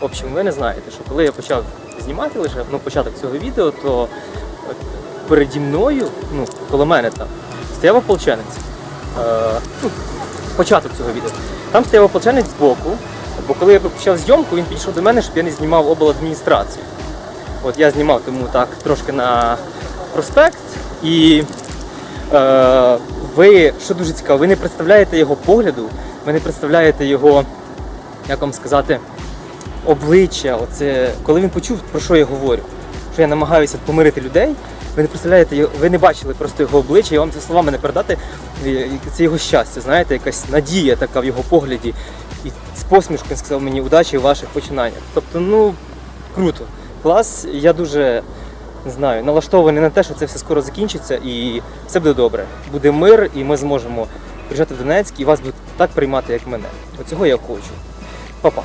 В общем, ви не знаєте, що коли я почав знімати лише ну, початок цього відео, то е, переді мною, ну, коло мене там, стояв ополченець. Е, ну, початок цього відео. Там стояв ополченець збоку, бо коли я почав зйомку, він підійшов до мене, щоб я не знімав обладміністрацію. От я знімав тому так трошки на проспект і е, ви, що дуже цікаво, ви не представляєте його погляду, ви не представляєте його, як вам сказати, обличчя. Оце, коли він почув, про що я говорю, що я намагаюся помирити людей, ви не представляєте, ви не бачили просто його обличчя, я вам це словами не передати. Це його щастя, знаєте, якась надія така в його погляді. І з посмішкою сказав мені удачі у ваших починаннях. Тобто, ну круто, клас. Я дуже не знаю, налаштований на те, що це все скоро закінчиться і все буде добре. Буде мир, і ми зможемо приїжджати в Донецьк і вас будуть так приймати, як мене. Оцього я хочу. Па-па.